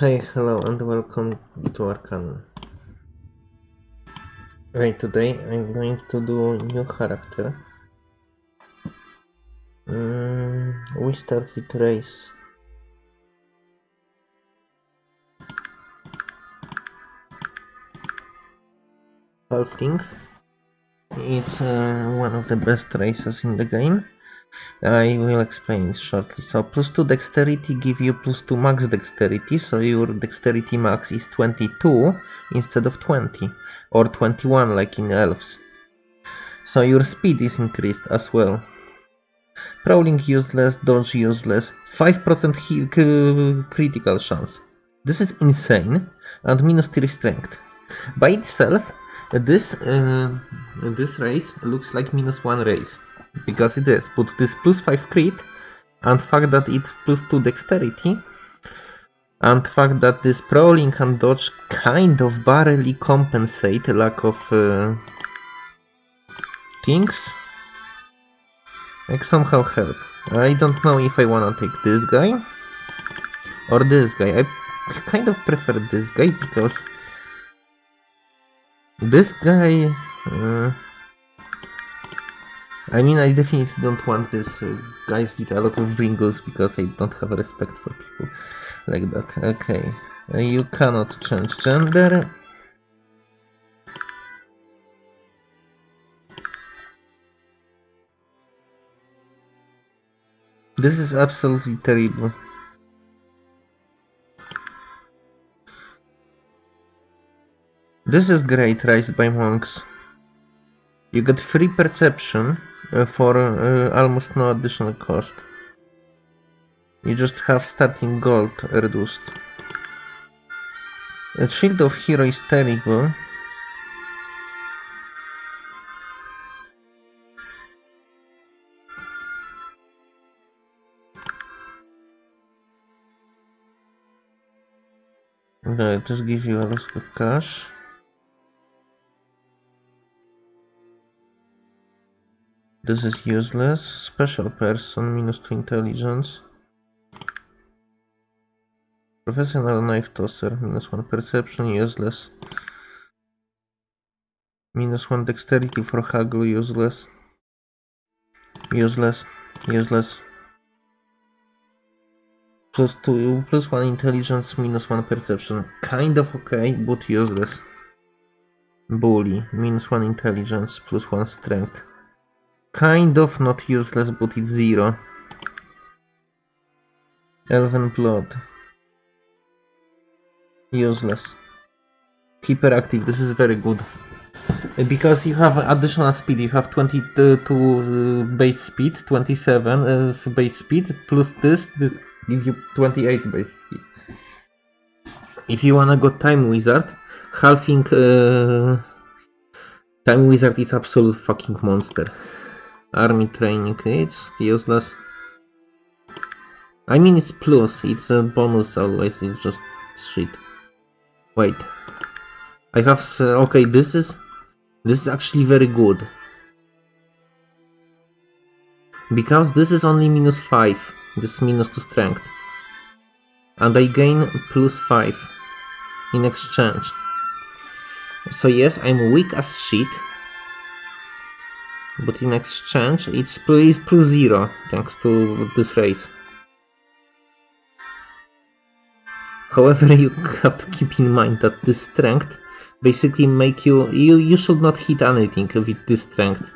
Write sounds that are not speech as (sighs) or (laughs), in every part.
Hi, hello, and welcome to Arcanum. Right, today I'm going to do new character. Mm, we start with race. Halfling. It's uh, one of the best races in the game. I will explain shortly. So plus 2 dexterity give you plus 2 max dexterity, so your dexterity max is 22 instead of 20, or 21 like in elves. So your speed is increased as well. Prowling useless, dodge useless, 5% critical chance. This is insane, and minus 3 strength. By itself, this uh, this race looks like minus 1 race because it is. But this plus 5 crit and fact that it's plus 2 dexterity and fact that this prowling and dodge kind of barely compensate lack of uh, things like somehow help. I don't know if I wanna take this guy or this guy. I kind of prefer this guy because this guy uh, I mean, I definitely don't want this uh, guys with a lot of wrinkles because I don't have respect for people like that. Okay, uh, you cannot change gender. This is absolutely terrible. This is great, raised by monks. You get free perception for uh, almost no additional cost. You just have starting gold reduced. The shield of hero is terrible. Okay, just give you a lot of cash. This is useless. Special person, minus 2 intelligence. Professional knife tosser, minus 1 perception, useless. Minus 1 dexterity for haggle, useless. Useless, useless. Plus 2, plus 1 intelligence, minus 1 perception. Kind of okay, but useless. Bully, minus 1 intelligence, plus 1 strength. Kind of not useless, but it's 0. Elven blood. Useless. Hyperactive, this is very good. Because you have additional speed, you have 22 uh, base speed, 27 uh, base speed, plus this, this give you 28 base speed. If you wanna go Time Wizard, halfling uh, Time Wizard is absolute fucking monster. Army training, it's useless. I mean it's plus, it's a bonus always, it's just shit. Wait. I have, okay, this is, this is actually very good. Because this is only minus 5, this is minus 2 strength. And I gain plus 5 in exchange. So yes, I'm weak as shit, but in exchange it's plus, plus zero thanks to this race. However, (laughs) you have to keep in mind that this strength basically make you you you should not hit anything with this strength.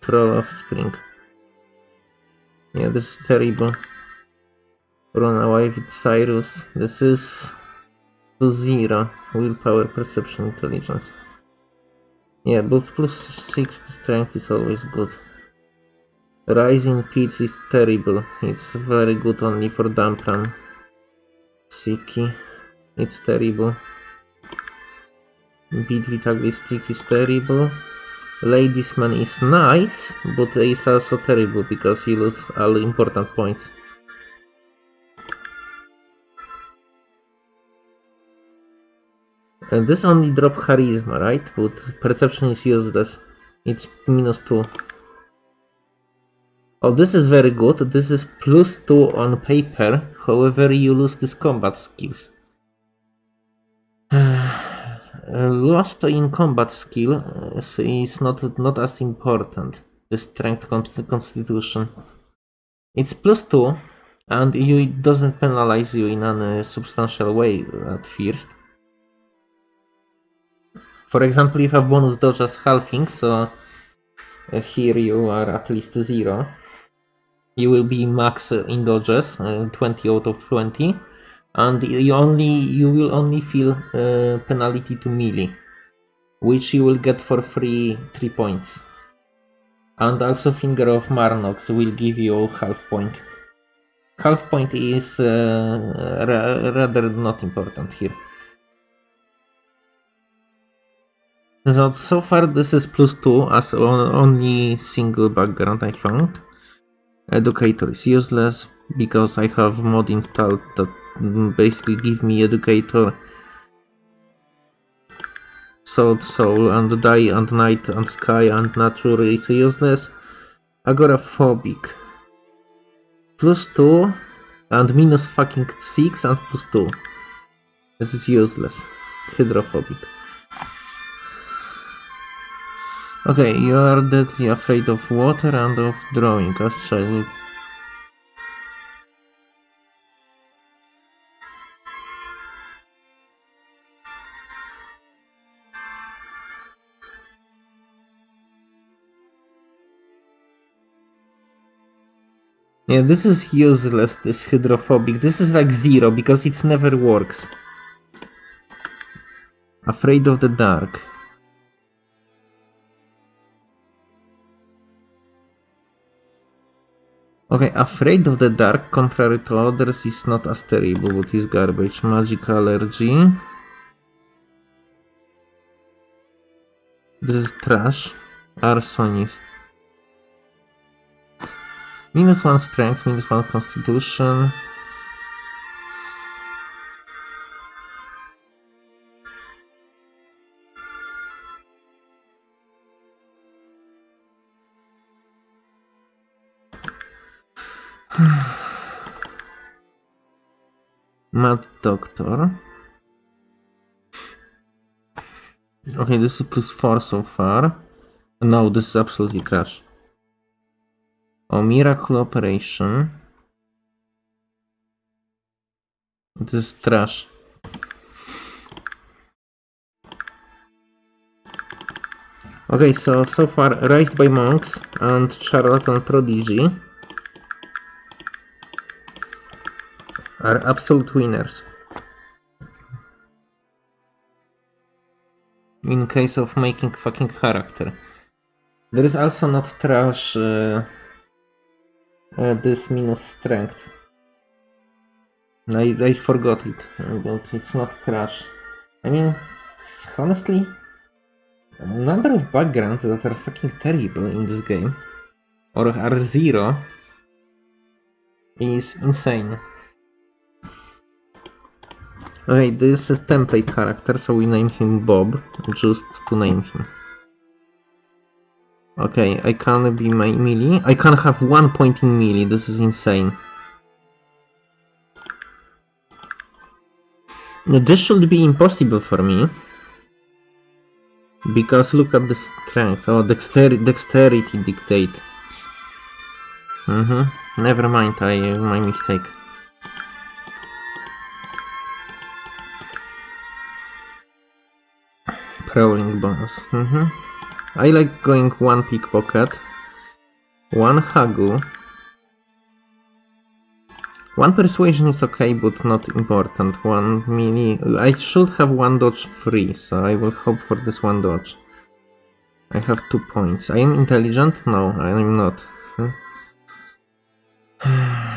Troll of Spring. Yeah, this is terrible. Run away with Circus. This is to zero. Willpower, perception, intelligence. Yeah, but plus 6 strength is always good. Rising Pits is terrible. It's very good only for Dampran. Siki. It's terrible. Beat Stick is terrible. Ladies Man is nice, but it's also terrible because you lose all important points. And this only drop charisma, right? But perception is useless. It's minus 2. Oh, this is very good. This is plus 2 on paper, however you lose these combat skills. (sighs) Uh, lost in combat skill uh, is not, not as important. The strength constitution. It's plus 2 and you, it doesn't penalize you in any substantial way at first. For example, if a bonus dodge as halfling, so uh, here you are at least 0 you will be max in dodges, uh, 20 out of 20, and you only you will only feel uh, penalty to melee, which you will get for free 3 points. And also Finger of Marnox will give you half point. Half point is uh, rather not important here. So, so far this is plus 2 as only single background I found. Educator is useless because I have mod installed that basically give me Educator, Sword Soul and Die and Night and Sky and Nature is useless. Agoraphobic. Plus 2 and minus fucking 6 and plus 2. This is useless. Hydrophobic. Okay, you are deadly afraid of water and of drawing as child. Yeah, this is useless, this hydrophobic. This is like zero, because it never works. Afraid of the dark. Okay, Afraid of the Dark, contrary to others, is not as terrible, but is garbage. Magic Allergy. This is trash. Arsonist. Minus one strength, minus one constitution. Mad Doctor. Okay, this is plus 4 so far. No, this is absolutely trash. Oh, Miracle Operation. This is trash. Okay, so, so far, Raised by Monks and Charlatan Prodigy. Are absolute winners. In case of making fucking character. There is also not trash uh, uh, this minus strength. I, I forgot it, but it's not trash. I mean, honestly, number of backgrounds that are fucking terrible in this game, or are zero, is insane. Okay, this is template character, so we name him Bob, just to name him. Okay, I can't be my melee. I can't have one point in melee, this is insane. This should be impossible for me. Because look at the strength. Oh, dexter dexterity dictate. Mm-hmm. Never mind, I my mistake. Prowling bonus. Mm -hmm. I like going one pickpocket, one haggle. One persuasion is okay, but not important. One mini. I should have one dodge free, so I will hope for this one dodge. I have two points. I am intelligent? No, I am not. (sighs) (sighs)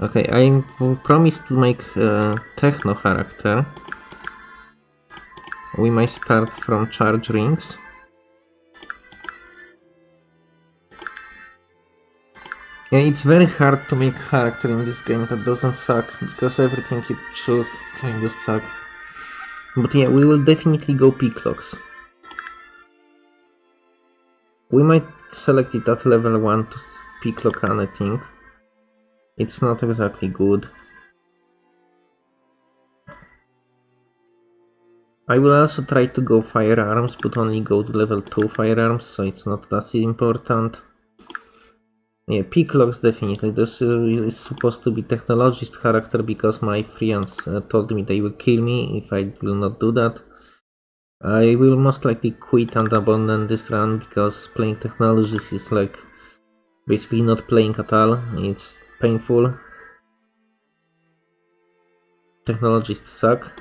Okay, I promise to make a techno character. We might start from charge rings. Yeah, it's very hard to make character in this game that doesn't suck, because everything you choose kind of suck. But yeah, we will definitely go Picklocks. We might select it at level 1 to pick Locan, I think. It's not exactly good. I will also try to go firearms, but only go to level 2 firearms, so it's not that important. Yeah, Picklocks definitely. This is supposed to be technologist character because my friends uh, told me they will kill me if I will not do that. I will most likely quit and abandon this run because playing technologist is like basically not playing at all. It's painful. Technologists suck.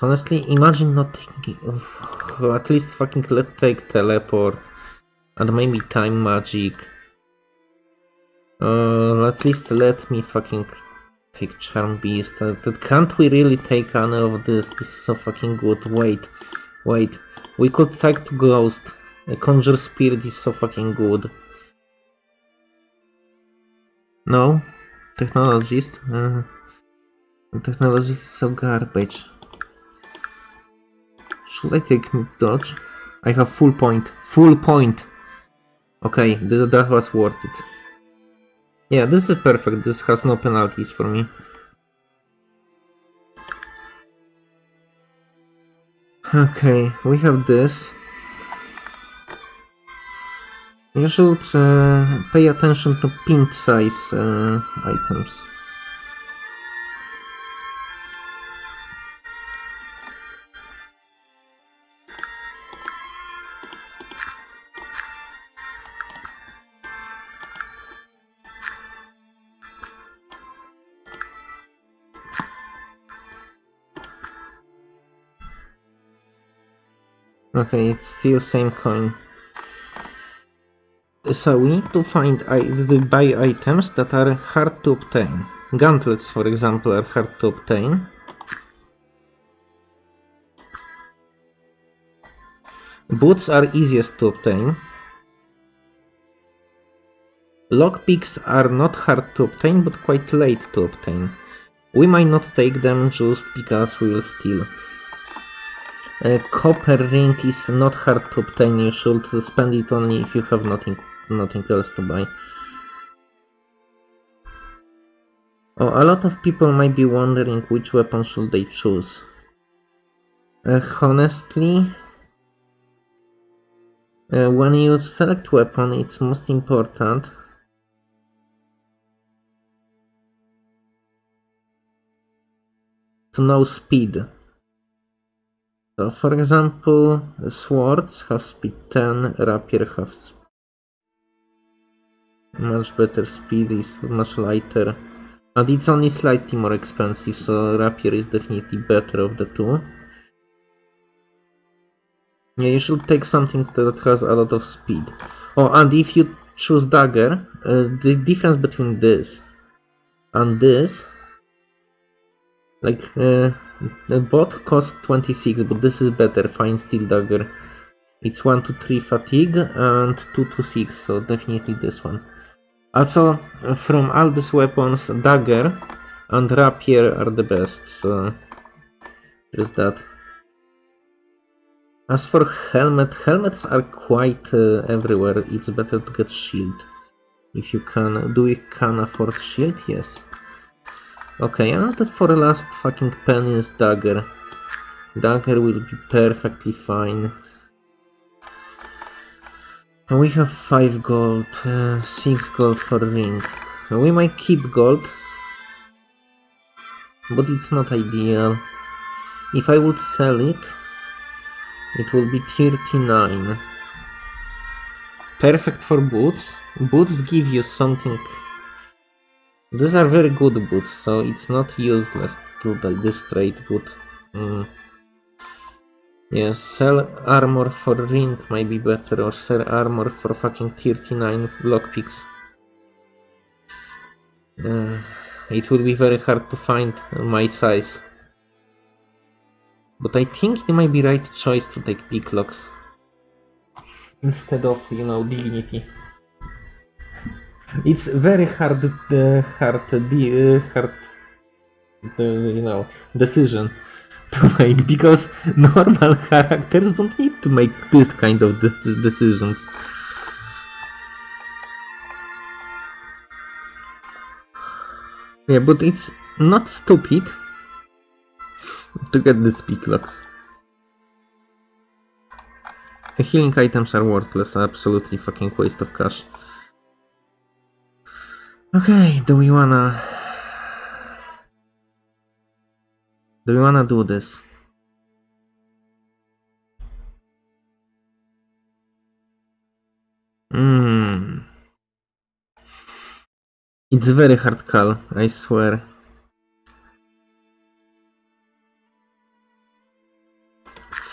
Honestly, imagine not taking... At least fucking let take teleport. And maybe time magic. Uh, at least let me fucking take charm beast. Uh, can't we really take any of this? This is so fucking good. Wait, wait. We could take to ghost. A conjure spirit is so fucking good. No? Technologist? Uh, technologist is so garbage. Should I take dodge? I have full point. Full point! Okay, th that was worth it. Yeah, this is perfect. This has no penalties for me. Okay, we have this. You should pay attention to pint size uh, items. Okay, it's still same coin. So we need to find the buy items that are hard to obtain. Gauntlets, for example, are hard to obtain. Boots are easiest to obtain. Lockpicks are not hard to obtain, but quite late to obtain. We might not take them just because we will steal. A copper ring is not hard to obtain, you should spend it only if you have nothing, nothing else to buy. Oh, a lot of people might be wondering which weapon should they choose. Uh, honestly, uh, when you select weapon, it's most important to know speed. So for example, swords have speed 10, rapier have much better speed, is much lighter. And it's only slightly more expensive, so rapier is definitely better of the two. Yeah, you should take something that has a lot of speed. Oh, and if you choose dagger, uh, the difference between this and this, like, uh, costs 26, but this is better, fine steel dagger. It's 1 to 3 fatigue and 2 to 6, so definitely this one. Also, from all these weapons, dagger and rapier are the best, so that. As for helmet, helmets are quite uh, everywhere, it's better to get shield. If you can, do you can afford shield? Yes. Okay, and for the last fucking penny is dagger. Dagger will be perfectly fine. And we have 5 gold, uh, 6 gold for ring. We might keep gold, but it's not ideal. If I would sell it, it will be 39. Perfect for boots. Boots give you something these are very good boots, so it's not useless to buy this trade boot. Mm. Yeah, sell armor for ring might be better, or sell armor for fucking 39 lockpicks. Uh, it will be very hard to find my size. But I think it might be right choice to take picklocks. Instead of, you know, dignity it's very hard, uh, hard, uh, hard, uh, you know, decision to because (laughs) normal characters don't need to make this kind of de- decisions. Yeah, but it's not stupid to get these picklocks. Healing items are worthless, absolutely fucking waste of cash. Okay, do we wanna... Do we wanna do this? Hmm. It's very hard call, I swear.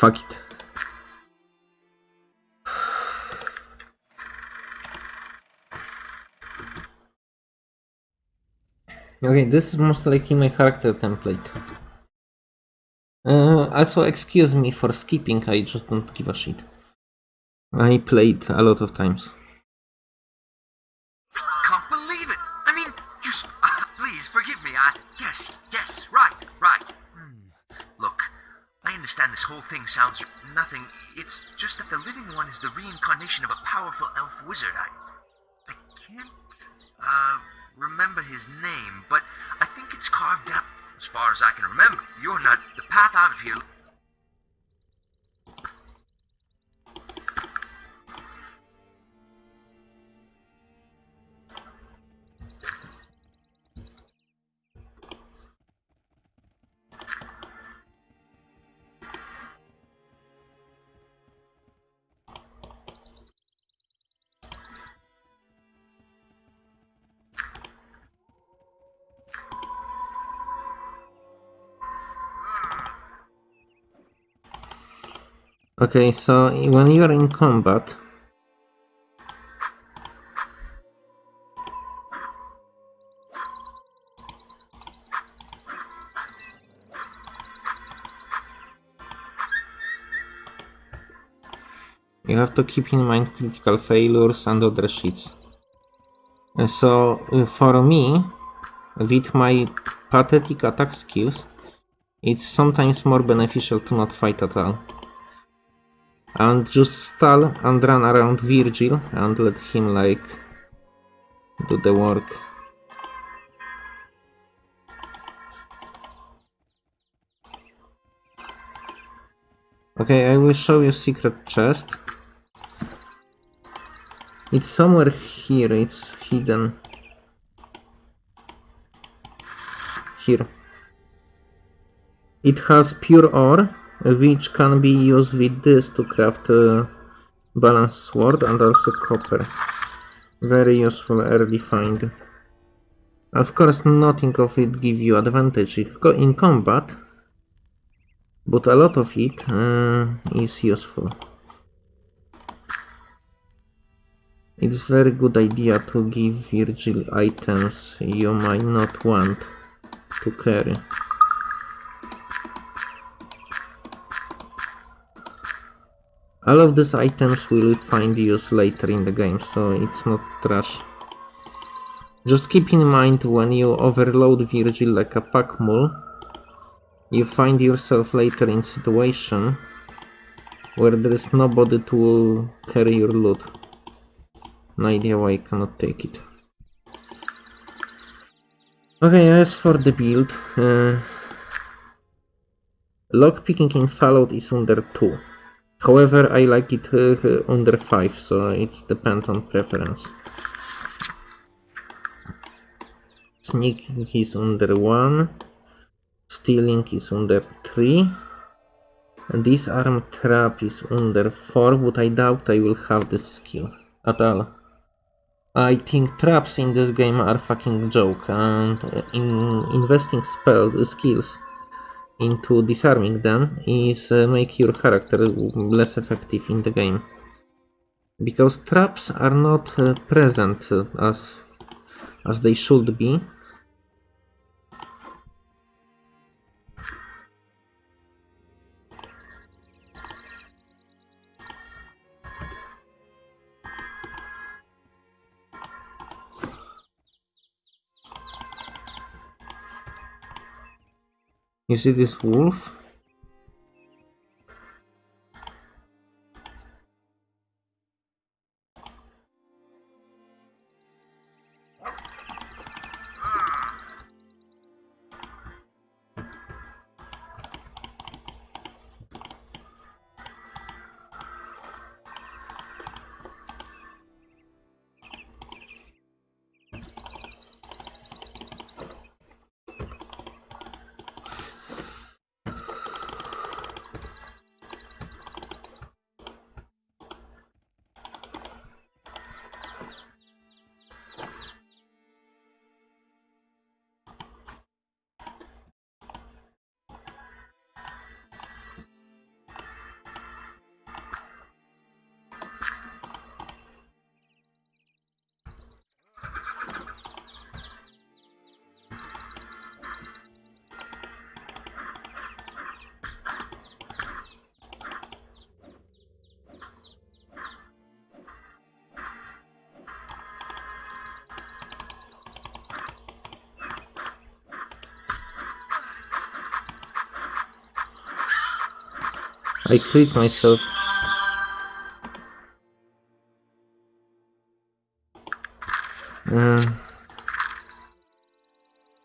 Fuck it. (sighs) Okay, this is most likely my character template. Uh, also, excuse me for skipping, I just don't give a shit. I played a lot of times. Can't believe it. I mean, you. Uh, please forgive me. I. Yes, yes, right, right. Hmm. Look, I understand this whole thing sounds nothing. It's just that the living one is the reincarnation of a powerful elf wizard. I. I can't. Uh. Remember his name, but I think it's carved out. As far as I can remember, you're not. The path out of here Okay, so when you are in combat, you have to keep in mind critical failures and other shits. So, uh, for me, with my pathetic attack skills, it's sometimes more beneficial to not fight at all. And just stall and run around Virgil and let him like do the work. Okay, I will show you secret chest. It's somewhere here, it's hidden. Here. It has pure ore, which can be used with this to craft a balanced sword and also copper. Very useful early find. Of course, nothing of it give you advantage in combat, but a lot of it uh, is useful. It's very good idea to give Virgil items you might not want to carry. All of these items will find use later in the game, so it's not trash. Just keep in mind when you overload Virgil like a pack mule, you find yourself later in situation where there is nobody to carry your loot. No idea why I cannot take it. Okay, as for the build, uh, lockpicking in Fallout is under 2. However, I like it uh, under 5, so it depends on preference. Sneaking is under 1, stealing is under 3, and disarm trap is under 4, but I doubt I will have this skill at all. I think traps in this game are fucking joke, and uh, in investing spells skills into disarming them is uh, make your character less effective in the game. Because traps are not uh, present as as they should be. You see this wolf? I crit myself. Um,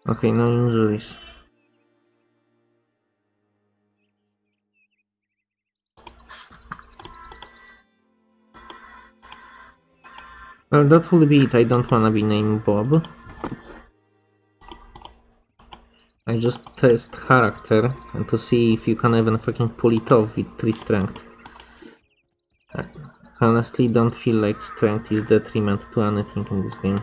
okay, no injuries. Well, that will be it. I don't wanna be named Bob. I just test character and to see if you can even fucking pull it off with 3 strength. I honestly don't feel like strength is detriment to anything in this game.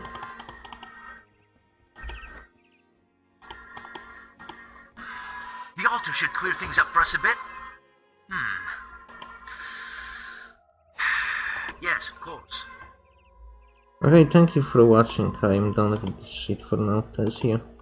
The altar should clear things up for us a bit. Hmm. (sighs) Yes, of course. Okay, thank you for watching. I'm done with this shit for now. See you.